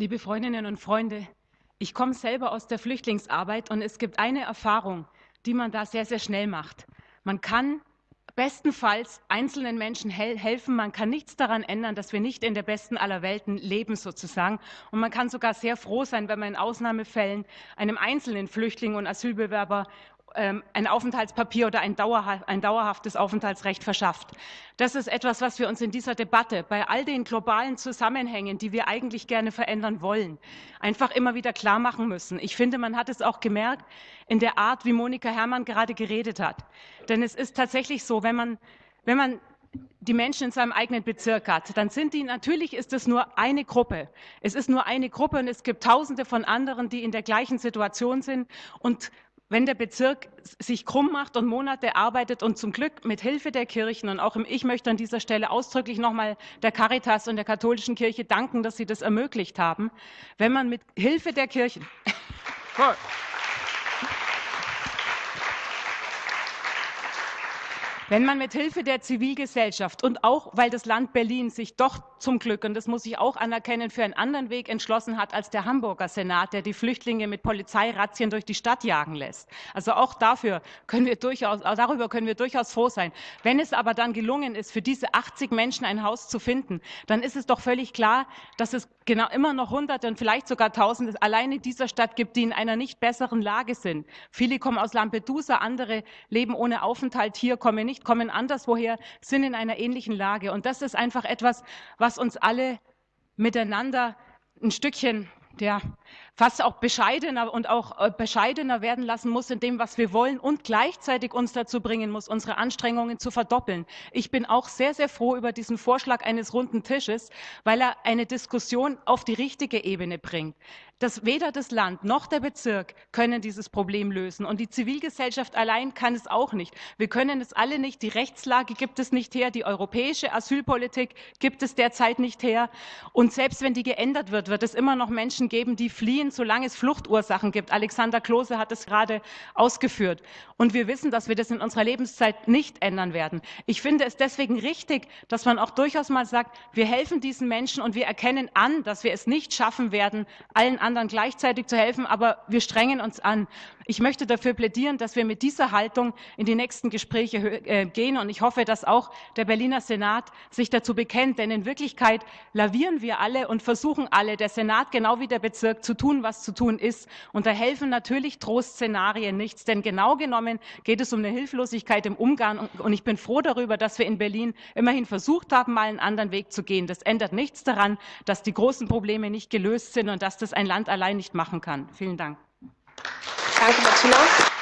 Liebe Freundinnen und Freunde, ich komme selber aus der Flüchtlingsarbeit und es gibt eine Erfahrung, die man da sehr, sehr schnell macht. Man kann bestenfalls einzelnen Menschen hel helfen. Man kann nichts daran ändern, dass wir nicht in der besten aller Welten leben sozusagen. Und man kann sogar sehr froh sein, wenn man in Ausnahmefällen einem einzelnen Flüchtling und Asylbewerber ein Aufenthaltspapier oder ein, ein, dauerhaftes Aufenthaltsrecht verschafft. Das ist etwas, was wir uns in dieser Debatte bei all den globalen Zusammenhängen, die wir eigentlich gerne verändern wollen, einfach immer wieder klar machen müssen. Ich finde, man hat es auch gemerkt in der Art, wie Monika Herrmann gerade geredet hat. Denn es ist tatsächlich so, wenn man, wenn man die Menschen in seinem eigenen Bezirk hat, dann sind die, natürlich ist es nur eine Gruppe. Es ist nur eine Gruppe und es gibt tausende von anderen, die in der gleichen Situation sind und wenn der Bezirk sich krumm macht und Monate arbeitet und zum Glück mit Hilfe der Kirchen und auch im, ich möchte an dieser Stelle ausdrücklich nochmal der Caritas und der katholischen Kirche danken, dass sie das ermöglicht haben, wenn man mit Hilfe der Kirchen Wenn man mit Hilfe der Zivilgesellschaft und auch, weil das Land Berlin sich doch zum Glück, und das muss ich auch anerkennen, für einen anderen Weg entschlossen hat als der Hamburger Senat, der die Flüchtlinge mit Polizeirazzien durch die Stadt jagen lässt. Also auch dafür können wir durchaus, darüber können wir durchaus froh sein. Wenn es aber dann gelungen ist, für diese 80 Menschen ein Haus zu finden, dann ist es doch völlig klar, dass es genau immer noch Hunderte und vielleicht sogar Tausende allein in dieser Stadt gibt, die in einer nicht besseren Lage sind. Viele kommen aus Lampedusa, andere leben ohne Aufenthalt hier, kommen nicht nicht, kommen anderswoher, sind in einer ähnlichen Lage. Und das ist einfach etwas, was uns alle miteinander ein Stückchen ja, fast auch bescheidener und auch äh, bescheidener werden lassen muss in dem, was wir wollen und gleichzeitig uns dazu bringen muss, unsere Anstrengungen zu verdoppeln. Ich bin auch sehr, sehr froh über diesen Vorschlag eines runden Tisches, weil er eine Diskussion auf die richtige Ebene bringt. Dass weder das Land noch der Bezirk können dieses Problem lösen und die Zivilgesellschaft allein kann es auch nicht. Wir können es alle nicht. Die Rechtslage gibt es nicht her. Die europäische Asylpolitik gibt es derzeit nicht her. Und selbst wenn die geändert wird, wird es immer noch Menschen geben, die fliehen solange es Fluchtursachen gibt. Alexander Klose hat es gerade ausgeführt. Und wir wissen, dass wir das in unserer Lebenszeit nicht ändern werden. Ich finde es deswegen richtig, dass man auch durchaus mal sagt, wir helfen diesen Menschen und wir erkennen an, dass wir es nicht schaffen werden, allen anderen gleichzeitig zu helfen, aber wir strengen uns an. Ich möchte dafür plädieren, dass wir mit dieser Haltung in die nächsten Gespräche äh, gehen und ich hoffe, dass auch der Berliner Senat sich dazu bekennt, denn in Wirklichkeit lavieren wir alle und versuchen alle, der Senat genau wie der Bezirk zu tun, was zu tun ist. Und da helfen natürlich Trostszenarien nichts, denn genau genommen geht es um eine Hilflosigkeit im Umgang. Und ich bin froh darüber, dass wir in Berlin immerhin versucht haben, mal einen anderen Weg zu gehen. Das ändert nichts daran, dass die großen Probleme nicht gelöst sind und dass das ein Land allein nicht machen kann. Vielen Dank. Danke, Martina.